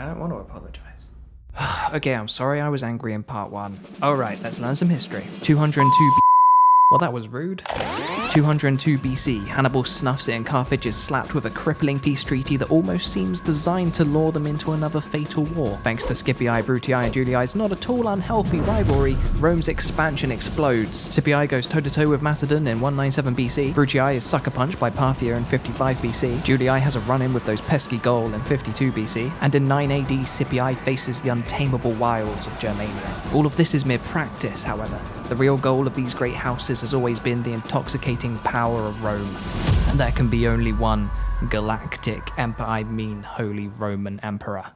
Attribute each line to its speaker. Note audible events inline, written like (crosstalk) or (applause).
Speaker 1: I don't want to apologize. (sighs) okay, I'm sorry I was angry in part one. Alright, let's learn some history. 202 B- Well, that was rude. 202 BC, Hannibal snuffs it and Carthage is slapped with a crippling peace treaty that almost seems designed to lure them into another fatal war. Thanks to Scipii, Brutii, and Julii's not at all unhealthy rivalry, Rome's expansion explodes. Scipii goes toe-to-toe with Macedon in 197 BC, Brutii is sucker punched by Parthia in 55 BC, Julii has a run-in with those pesky Gaul in 52 BC, and in 9 AD, Scipii faces the untamable wilds of Germania. All of this is mere practice, however. The real goal of these great houses has always been the intoxicating power of Rome. And there can be only one galactic emperor, I mean Holy Roman Emperor.